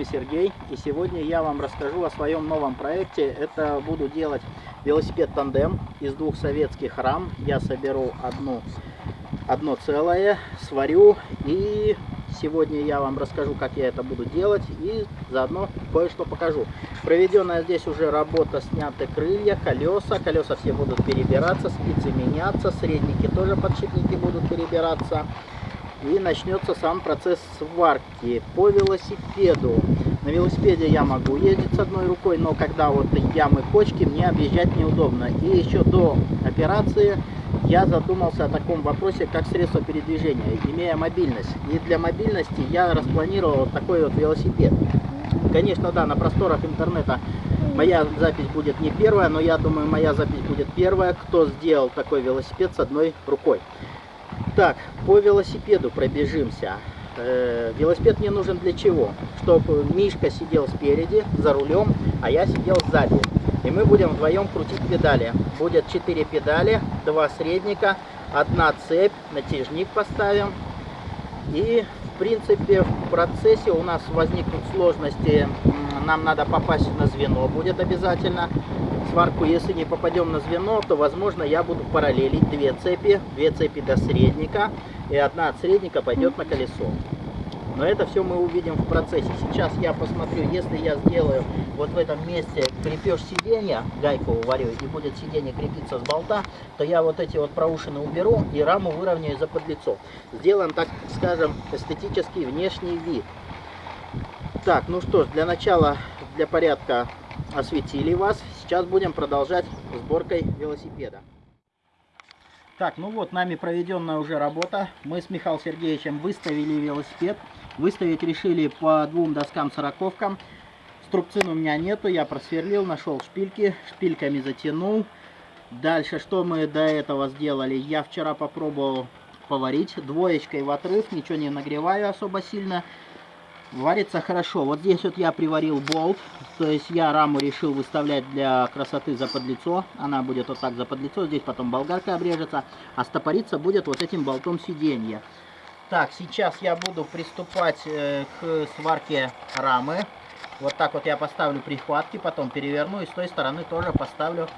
вами Сергей. И сегодня я вам расскажу о своем новом проекте. Это буду делать велосипед тандем из двух советских рам. Я соберу одну, одно целое, сварю. И сегодня я вам расскажу, как я это буду делать. И заодно кое-что покажу. Проведенная здесь уже работа, сняты крылья, колеса. Колеса все будут перебираться, спицы меняться. Средники тоже подшипники будут перебираться и начнется сам процесс сварки по велосипеду. На велосипеде я могу ездить с одной рукой, но когда вот ямы, кочки, мне объезжать неудобно. И еще до операции я задумался о таком вопросе, как средство передвижения, имея мобильность. И для мобильности я распланировал вот такой вот велосипед. Конечно, да, на просторах интернета моя запись будет не первая, но я думаю, моя запись будет первая, кто сделал такой велосипед с одной рукой. Так, по велосипеду пробежимся. Э, велосипед мне нужен для чего? Чтобы Мишка сидел спереди, за рулем, а я сидел сзади. И мы будем вдвоем крутить педали. Будет 4 педали, 2 средника, одна цепь, натяжник поставим. И принципе в процессе у нас возникнут сложности. Нам надо попасть на звено будет обязательно сварку, если не попадем на звено, то, возможно, я буду параллелить две цепи, две цепи до средника, и одна от средника пойдет на колесо. Но это все мы увидим в процессе. Сейчас я посмотрю, если я сделаю вот в этом месте крепеж сиденья, гайку уварю, и будет сиденье крепиться с болта, то я вот эти вот проушины уберу и раму выровняю за подлицо. Сделаем, так скажем, эстетический внешний вид. Так, ну что ж, для начала, для порядка осветили вас. Сейчас будем продолжать сборкой велосипеда. Так, ну вот, нами проведенная уже работа. Мы с Михаилом Сергеевичем выставили велосипед. Выставить решили по двум доскам сороковкам. Струбцин у меня нету, я просверлил, нашел шпильки, шпильками затянул. Дальше, что мы до этого сделали? Я вчера попробовал поварить двоечкой в отрыв, ничего не нагреваю особо сильно. Варится хорошо. Вот здесь вот я приварил болт. То есть я раму решил выставлять для красоты за подлицо. Она будет вот так за подлицо. Здесь потом болгарка обрежется. А стопориться будет вот этим болтом сиденья. Так, сейчас я буду приступать э, к сварке рамы. Вот так вот я поставлю прихватки, потом переверну и с той стороны тоже поставлю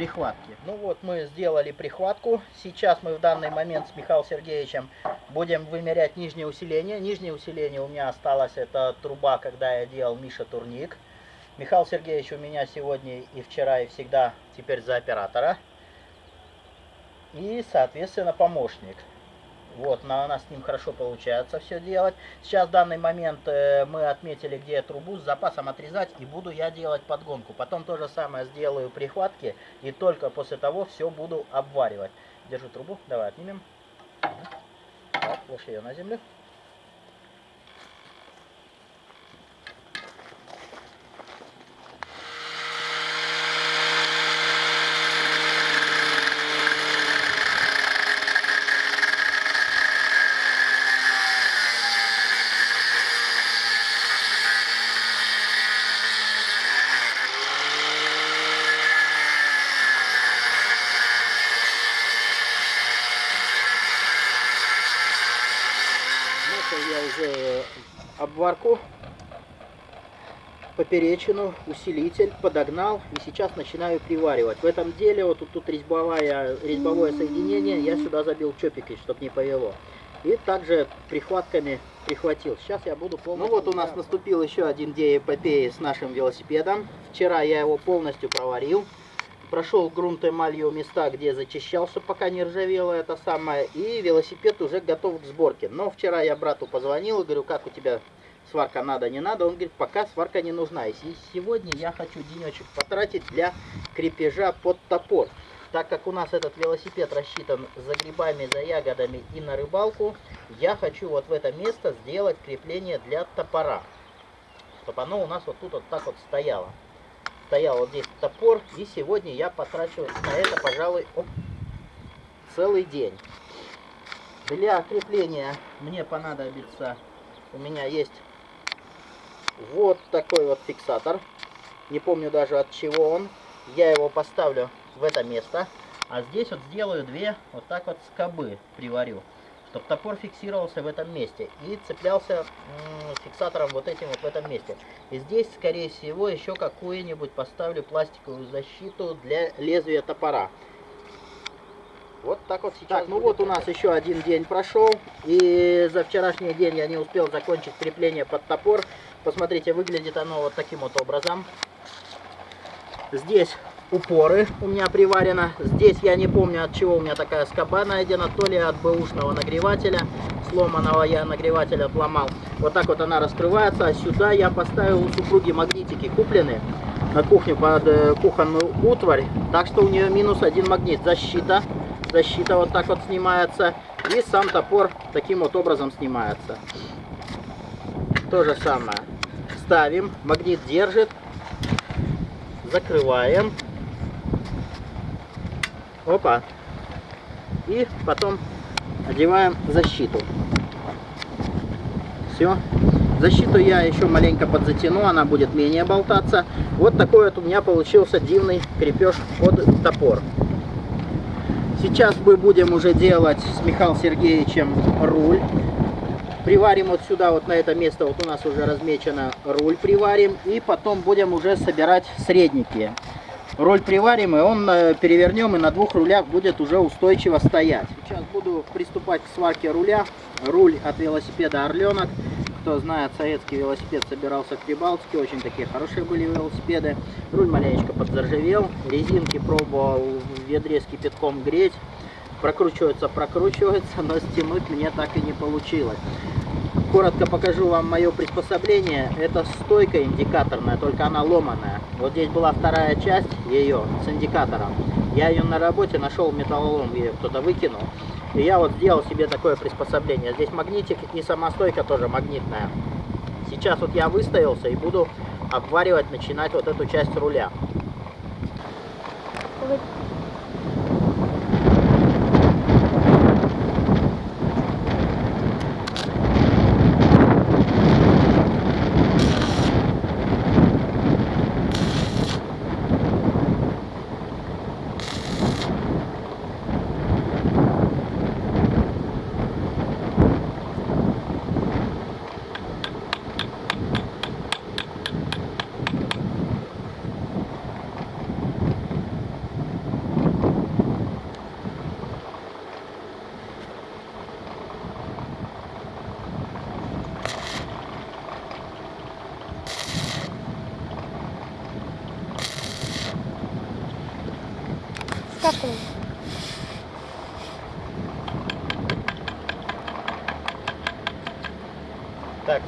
прихватки. Ну вот мы сделали прихватку. Сейчас мы в данный момент с Михаилом Сергеевичем будем вымерять нижнее усиление. Нижнее усиление у меня осталось, это труба, когда я делал Миша Турник. Михаил Сергеевич у меня сегодня и вчера, и всегда теперь за оператора. И, соответственно, помощник. Вот, на, у нас с ним хорошо получается все делать. Сейчас в данный момент э, мы отметили, где трубу с запасом отрезать, и буду я делать подгонку. Потом то же самое сделаю прихватки, и только после того все буду обваривать. Держу трубу, давай отнимем. Так, ее на землю. я уже обварку, поперечину, усилитель подогнал и сейчас начинаю приваривать. В этом деле вот тут, тут резьбовая, резьбовое соединение, я сюда забил чопики, чтобы не повело. И также прихватками прихватил. Сейчас я буду полностью... Ну вот у нас наступил еще один день эпопеи с нашим велосипедом. Вчера я его полностью проварил прошел грунт эмалью места, где зачищался, пока не ржавело это самое, и велосипед уже готов к сборке. Но вчера я брату позвонил и говорю, как у тебя сварка надо, не надо. Он говорит, пока сварка не нужна. И сегодня я хочу денечек потратить для крепежа под топор. Так как у нас этот велосипед рассчитан за грибами, за ягодами и на рыбалку, я хочу вот в это место сделать крепление для топора. Чтобы оно у нас вот тут вот так вот стояло стоял вот здесь топор, и сегодня я потрачу на это, пожалуй, оп, целый день. Для крепления мне понадобится, у меня есть вот такой вот фиксатор. Не помню даже от чего он. Я его поставлю в это место. А здесь вот сделаю две вот так вот скобы приварю. Чтобы топор фиксировался в этом месте и цеплялся фиксатором вот этим вот в этом месте. И здесь, скорее всего, еще какую-нибудь поставлю пластиковую защиту для лезвия топора. Вот так вот сейчас. Так, ну вот у нас еще один день прошел. И за вчерашний день я не успел закончить крепление под топор. Посмотрите, выглядит оно вот таким вот образом. Здесь упоры у меня приварено. Здесь я не помню от чего у меня такая скоба найдена. То ли от бэушного нагревателя. Сломанного я нагреватель отломал. Вот так вот она раскрывается. А сюда я поставил у супруги магнитики купленные на кухню под э, кухонную утварь. Так что у нее минус один магнит. Защита. Защита вот так вот снимается. И сам топор таким вот образом снимается. То же самое. Ставим. Магнит держит закрываем. Опа. И потом одеваем защиту. Все. Защиту я еще маленько подзатяну, она будет менее болтаться. Вот такой вот у меня получился дивный крепеж под топор. Сейчас мы будем уже делать с Михаилом Сергеевичем руль. Приварим вот сюда, вот на это место, вот у нас уже размечено руль приварим. И потом будем уже собирать средники. Роль приварим, и он э, перевернем, и на двух рулях будет уже устойчиво стоять. Сейчас буду приступать к сварке руля. Руль от велосипеда Орленок. Кто знает, советский велосипед собирался в Прибалтике. Очень такие хорошие были велосипеды. Руль маленечко подзаржавел. Резинки пробовал в ведре с кипятком греть. Прокручивается, прокручивается, но стянуть мне так и не получилось. Коротко покажу вам мое приспособление. Это стойка индикаторная, только она ломаная. Вот здесь была вторая часть ее с индикатором. Я ее на работе нашел металлолом, ее кто-то выкинул. И я вот сделал себе такое приспособление. Здесь магнитик и сама стойка тоже магнитная. Сейчас вот я выставился и буду обваривать, начинать вот эту часть руля.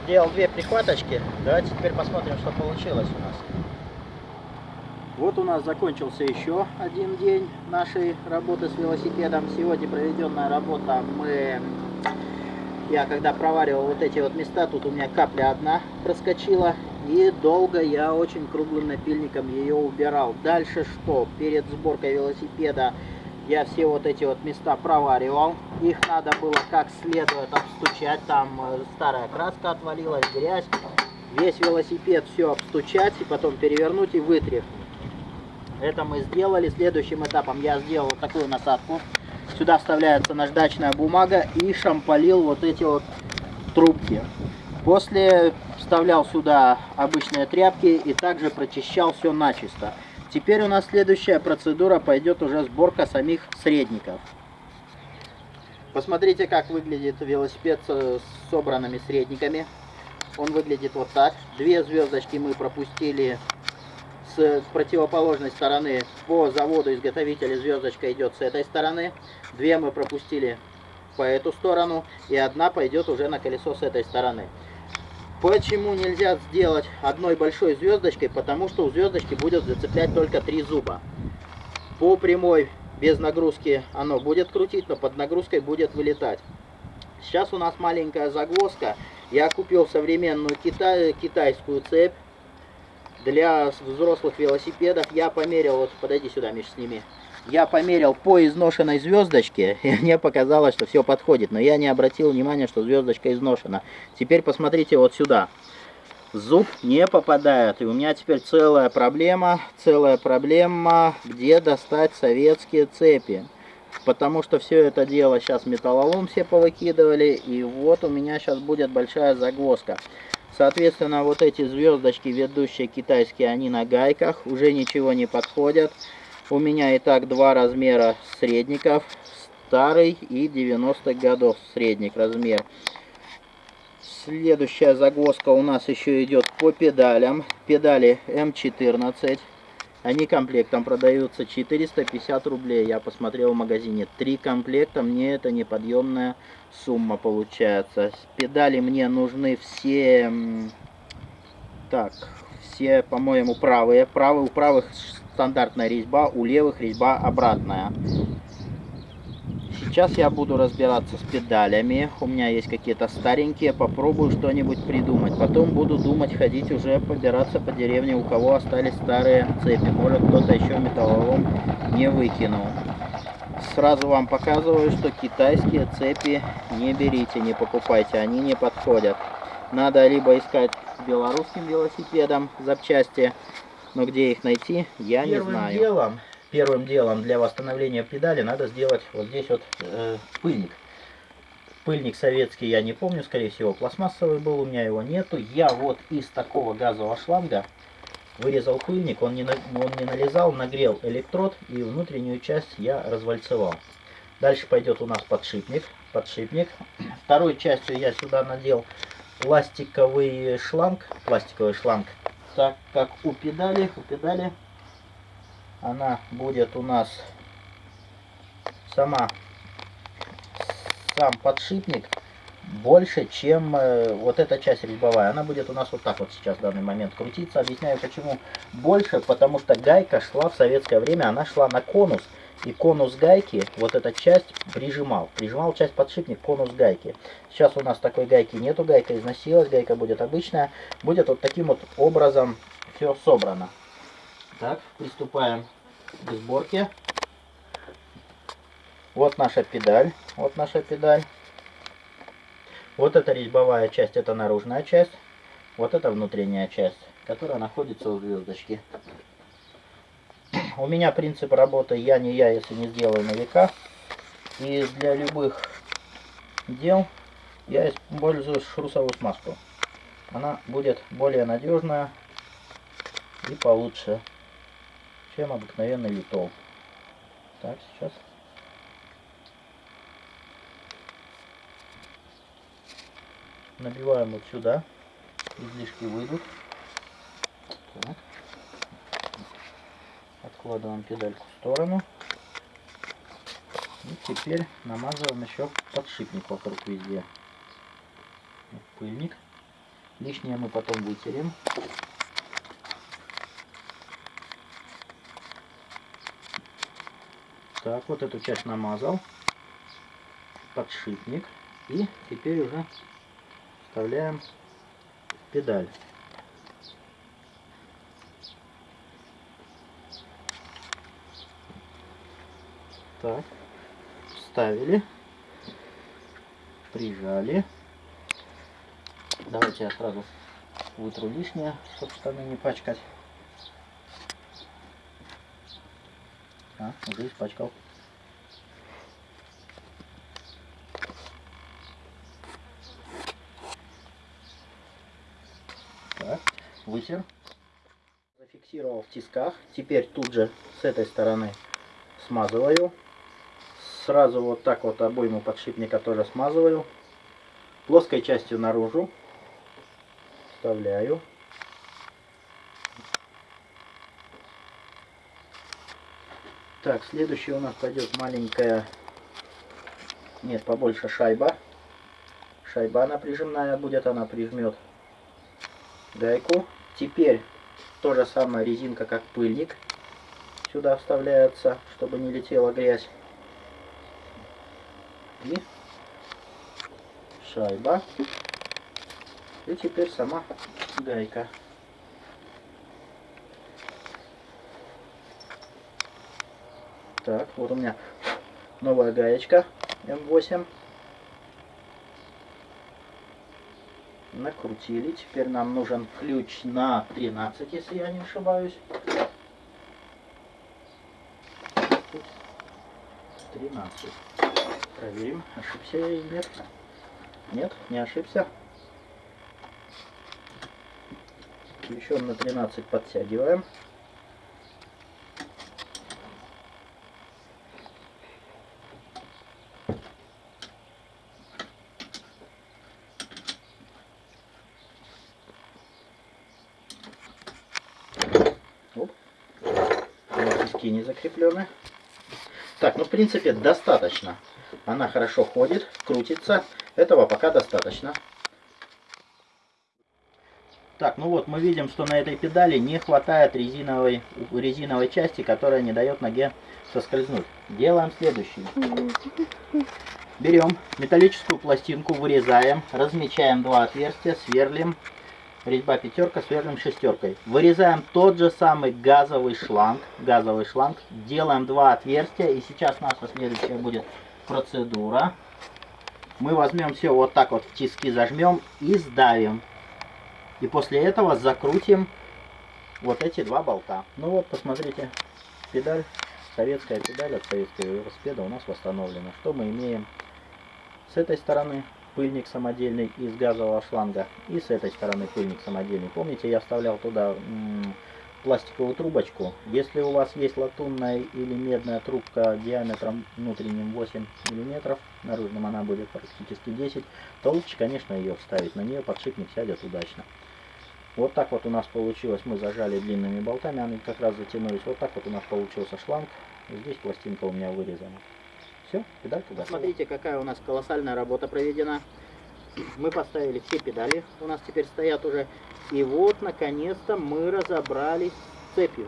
Так, сделал две прихваточки. Давайте теперь посмотрим, что получилось у нас. Вот у нас закончился еще один день нашей работы с велосипедом. Сегодня проведенная работа мы... Я когда проваривал вот эти вот места, тут у меня капля одна проскочила. И долго я очень круглым напильником ее убирал. Дальше что? Перед сборкой велосипеда я все вот эти вот места проваривал. Их надо было как следует обстучать. Там э, старая краска отвалилась, грязь. Весь велосипед все обстучать и потом перевернуть и вытряхнуть. Это мы сделали. Следующим этапом я сделал такую насадку. Сюда вставляется наждачная бумага и шамполил вот эти вот трубки. После вставлял сюда обычные тряпки и также прочищал все начисто. Теперь у нас следующая процедура пойдет уже сборка самих средников. Посмотрите, как выглядит велосипед с собранными средниками. Он выглядит вот так. Две звездочки мы пропустили с противоположной стороны. По заводу изготовителя звездочка идет с этой стороны. Две мы пропустили по эту сторону. И одна пойдет уже на колесо с этой стороны. Почему нельзя сделать одной большой звездочкой? Потому что у звездочки будет зацеплять только три зуба. По прямой без нагрузки оно будет крутить, но под нагрузкой будет вылетать. Сейчас у нас маленькая загвоздка. Я купил современную китай, китайскую цепь для взрослых велосипедов. Я померил, вот подойди сюда, Миш, сними я померил по изношенной звездочке, и мне показалось, что все подходит. Но я не обратил внимания, что звездочка изношена. Теперь посмотрите вот сюда. Зуб не попадает. И у меня теперь целая проблема, целая проблема, где достать советские цепи. потому что все это дело сейчас металлолом все повыкидывали, и вот у меня сейчас будет большая загвоздка. Соответственно, вот эти звездочки, ведущие китайские, они на гайках, уже ничего не подходят. У меня и так два размера средников, старый и 90-х годов средник размер. Следующая загвоздка у нас еще идет по педалям. Педали М14. Они комплектом продаются 450 рублей. Я посмотрел в магазине. Три комплекта, мне это неподъемная сумма получается. Педали мне нужны все... Так, все, по-моему, правые. Правые, у правых стандартная резьба, у левых резьба обратная. Сейчас я буду разбираться с педалями. У меня есть какие-то старенькие. Попробую что-нибудь придумать. Потом буду думать, ходить уже, побираться по деревне, у кого остались старые цепи. Может кто-то еще металлолом не выкинул. Сразу вам показываю, что китайские цепи не берите, не покупайте. Они не подходят. Надо либо искать белорусским велосипедом запчасти, но где их найти, я Первым не знаю. Делом первым делом для восстановления педали надо сделать вот здесь вот э, пыльник. Пыльник советский, я не помню, скорее всего пластмассовый был, у меня его нету. Я вот из такого газового шланга вырезал пыльник, он не, он не налезал, нагрел электрод и внутреннюю часть я развальцевал. Дальше пойдет у нас подшипник. подшипник. Второй частью я сюда надел пластиковый шланг, пластиковый шланг, так как у педали, у педали она будет у нас сама, сам подшипник больше, чем э, вот эта часть резьбовая. Она будет у нас вот так вот сейчас в данный момент крутиться. Объясняю почему больше, потому что гайка шла в советское время, она шла на конус. И конус гайки, вот эта часть прижимал. Прижимал часть подшипник конус гайки. Сейчас у нас такой гайки нету, гайка износилась, гайка будет обычная. Будет вот таким вот образом все собрано. Так, приступаем к сборке. Вот наша педаль. Вот наша педаль. Вот эта резьбовая часть, это наружная часть. Вот это внутренняя часть, которая находится у звездочки. У меня принцип работы я не я, если не сделаю на века. И для любых дел я использую шрусовую смазку. Она будет более надежная и получше чем обыкновенный литол. Так, сейчас. Набиваем вот сюда. Излишки выйдут. Так. Откладываем педальку в сторону. И теперь намазываем еще подшипник вокруг везде. Пыльник. Лишнее мы потом вытерем. Так, вот эту часть намазал. Подшипник. И теперь уже вставляем педаль. Так, вставили, прижали. Давайте я сразу вытру лишнее, чтобы штаны не пачкать. А, уже испачкал. Так. Зафиксировал в тисках. Теперь тут же с этой стороны смазываю. Сразу вот так вот обойму подшипника тоже смазываю. Плоской частью наружу вставляю. Так, следующая у нас пойдет маленькая, нет, побольше шайба. Шайба напряженная будет, она прижмет гайку. Теперь то же самое резинка, как пыльник. Сюда вставляется, чтобы не летела грязь. И шайба. И теперь сама гайка. Так, вот у меня новая гаечка М8. Накрутили. Теперь нам нужен ключ на 13, если я не ошибаюсь. 13. Проверим, ошибся я или нет. Нет, не ошибся. Еще на 13 подтягиваем. не закреплены. Так, ну в принципе достаточно. Она хорошо ходит, крутится. Этого пока достаточно. Так, ну вот мы видим, что на этой педали не хватает резиновой, резиновой части, которая не дает ноге соскользнуть. Делаем следующее. Берем металлическую пластинку, вырезаем, размечаем два отверстия, сверлим резьба пятерка, сверлим шестеркой. Вырезаем тот же самый газовый шланг, газовый шланг, делаем два отверстия, и сейчас наша следующая будет процедура. Мы возьмем все вот так вот в тиски зажмем и сдавим. И после этого закрутим вот эти два болта. Ну вот, посмотрите, педаль, советская педаль от советского велосипеда у нас восстановлена. Что мы имеем с этой стороны? пыльник самодельный из газового шланга. И с этой стороны пыльник самодельный. Помните, я вставлял туда пластиковую трубочку. Если у вас есть латунная или медная трубка диаметром внутренним 8 мм, наружным она будет практически 10, то лучше, конечно, ее вставить. На нее подшипник сядет удачно. Вот так вот у нас получилось. Мы зажали длинными болтами, они как раз затянулись. Вот так вот у нас получился шланг. Здесь пластинка у меня вырезана. Все, педалька готова. Смотрите, какая у нас колоссальная работа проведена. Мы поставили все педали, у нас теперь стоят уже. И вот, наконец-то, мы разобрались с цепью.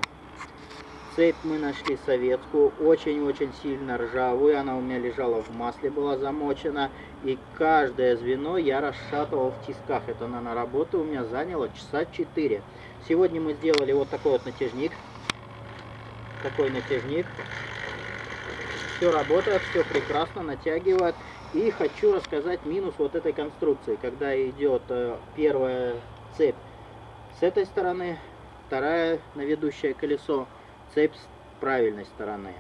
Цепь мы нашли советскую, очень-очень сильно ржавую. Она у меня лежала в масле, была замочена. И каждое звено я расшатывал в тисках. Это на работу у меня заняло часа 4. Сегодня мы сделали вот такой вот натяжник. Такой натяжник все работает, все прекрасно, натягивает. И хочу рассказать минус вот этой конструкции, когда идет э, первая цепь с этой стороны, вторая на ведущее колесо, цепь с правильной стороны.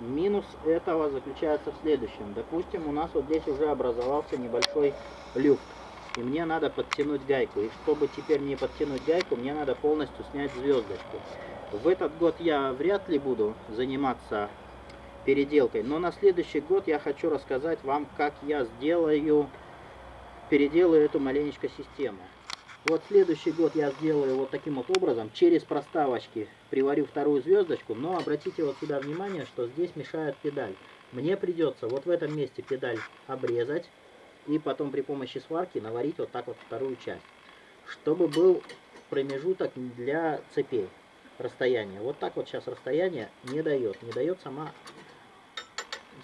Минус этого заключается в следующем. Допустим, у нас вот здесь уже образовался небольшой люфт. И мне надо подтянуть гайку. И чтобы теперь не подтянуть гайку, мне надо полностью снять звездочку. В этот год я вряд ли буду заниматься переделкой. Но на следующий год я хочу рассказать вам, как я сделаю, переделаю эту маленечко систему. Вот следующий год я сделаю вот таким вот образом, через проставочки приварю вторую звездочку, но обратите вот сюда внимание, что здесь мешает педаль. Мне придется вот в этом месте педаль обрезать и потом при помощи сварки наварить вот так вот вторую часть, чтобы был промежуток для цепей расстояние. Вот так вот сейчас расстояние не дает, не дает сама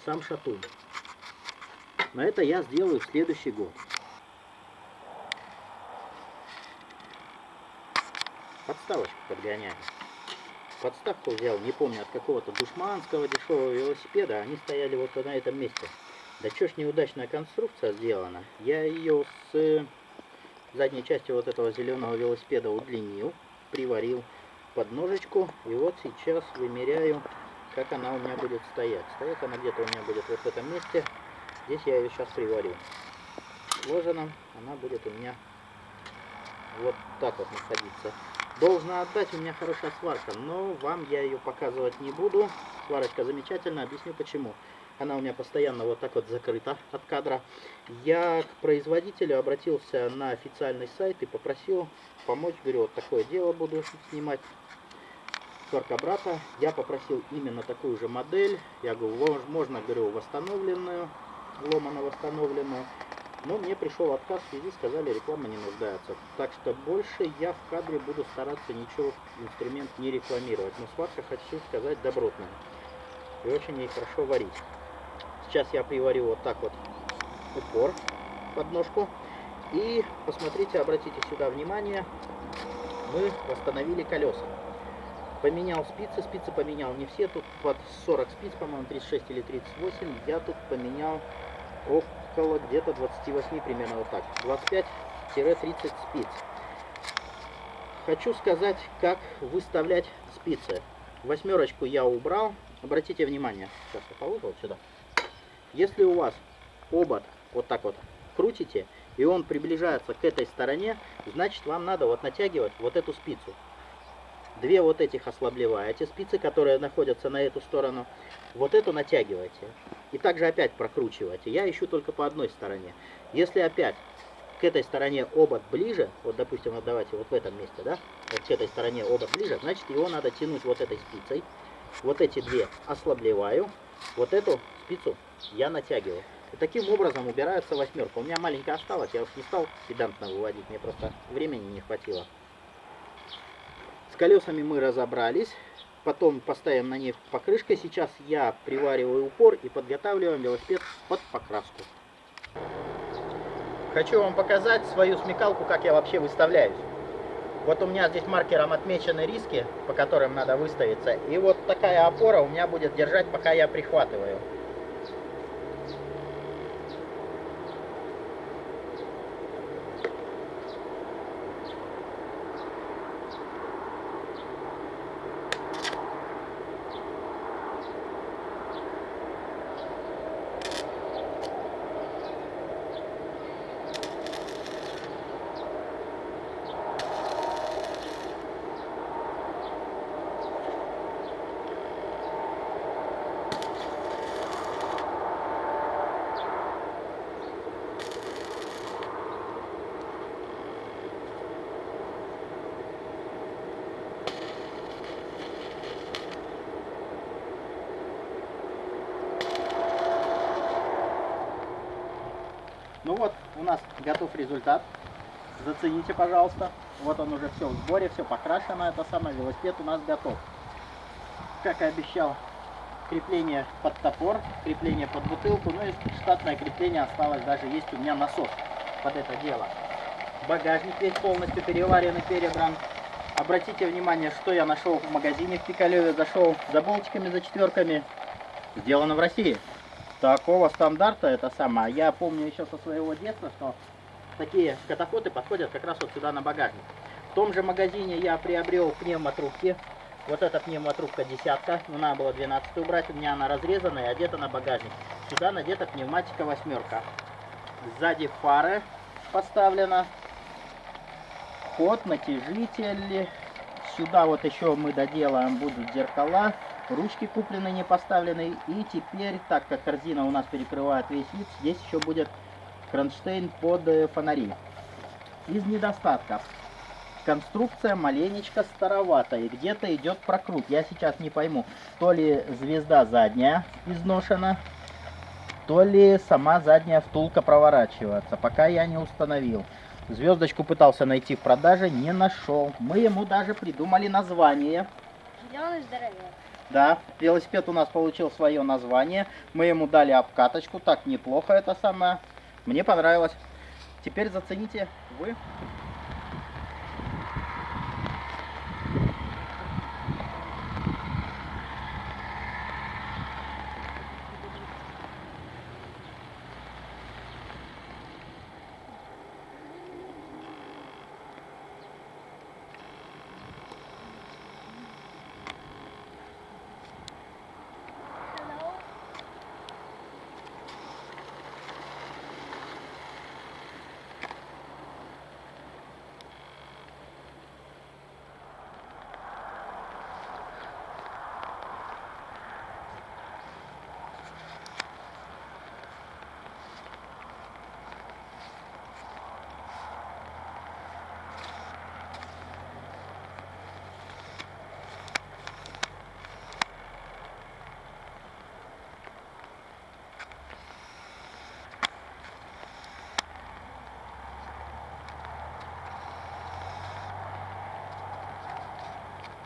сам шатун. Но это я сделаю в следующий год. Подставочку подгоняю. Подставку взял, не помню, от какого-то душманского дешевого велосипеда. Они стояли вот на этом месте. Да чё ж неудачная конструкция сделана. Я ее с задней части вот этого зеленого велосипеда удлинил, приварил под ножечку. И вот сейчас вымеряю как она у меня будет стоять. Стоять она где-то у меня будет вот в этом месте. Здесь я ее сейчас приварю. Сложена она будет у меня вот так вот находиться. Должна отдать у меня хорошая сварка, но вам я ее показывать не буду. Сварочка замечательная, объясню почему. Она у меня постоянно вот так вот закрыта от кадра. Я к производителю обратился на официальный сайт и попросил помочь. Говорю, вот такое дело буду снимать сварка брата. Я попросил именно такую же модель. Я говорю, можно, говорю, восстановленную, ломано восстановленную. Но мне пришел отказ в связи, сказали, реклама не нуждается. Так что больше я в кадре буду стараться ничего, инструмент не рекламировать. Но сварка, хочу сказать, добротная. И очень ей хорошо варить. Сейчас я приварю вот так вот упор под ножку. И посмотрите, обратите сюда внимание, мы восстановили колеса. Поменял спицы, спицы поменял не все, тут под 40 спиц, по-моему, 36 или 38. Я тут поменял около где-то 28 примерно вот так. 25-30 спиц. Хочу сказать, как выставлять спицы. Восьмерочку я убрал. Обратите внимание, сейчас я положу вот сюда. Если у вас обод вот так вот крутите, и он приближается к этой стороне, значит вам надо вот натягивать вот эту спицу. Две вот этих ослаблеваете спицы, которые находятся на эту сторону. Вот эту натягиваете. И также опять прокручиваете. Я ищу только по одной стороне. Если опять к этой стороне обод ближе, вот допустим, вот давайте вот в этом месте, да, вот к этой стороне обод ближе, значит его надо тянуть вот этой спицей. Вот эти две ослаблеваю, вот эту спицу я натягиваю. И таким образом убирается восьмерка. У меня маленькая осталась, я уж не стал педантно выводить, мне просто времени не хватило. С колесами мы разобрались. Потом поставим на них покрышкой. Сейчас я привариваю упор и подготавливаем велосипед под покраску. Хочу вам показать свою смекалку, как я вообще выставляюсь. Вот у меня здесь маркером отмечены риски, по которым надо выставиться. И вот такая опора у меня будет держать, пока я прихватываю. У нас готов результат. Зацените, пожалуйста. Вот он уже все в сборе, все покрашено. Это самое, велосипед у нас готов. Как и обещал, крепление под топор, крепление под бутылку. Ну и штатное крепление осталось. Даже есть у меня насос под это дело. Багажник весь полностью переварен и перебран. Обратите внимание, что я нашел в магазине в Пикалеве. Зашел за болтиками, за четверками. Сделано в России такого стандарта это самое. Я помню еще со своего детства, что такие катафоты подходят как раз вот сюда на багажник. В том же магазине я приобрел пневмотрубки. Вот эта пневмотрубка десятка, ну надо было 12 убрать, у меня она разрезанная и одета на багажник. Сюда надета пневматика восьмерка. Сзади фары поставлена. Ход, натяжитель. Сюда вот еще мы доделаем будут зеркала ручки куплены, не поставлены. И теперь, так как корзина у нас перекрывает весь вид, здесь еще будет кронштейн под э, фонари. Из недостатков. Конструкция маленечко старовата и где-то идет прокрут. Я сейчас не пойму, то ли звезда задняя изношена, то ли сама задняя втулка проворачивается. Пока я не установил. Звездочку пытался найти в продаже, не нашел. Мы ему даже придумали название. Зеленый здоровяк. Да, велосипед у нас получил свое название. Мы ему дали обкаточку. Так, неплохо это самое. Мне понравилось. Теперь зацените вы.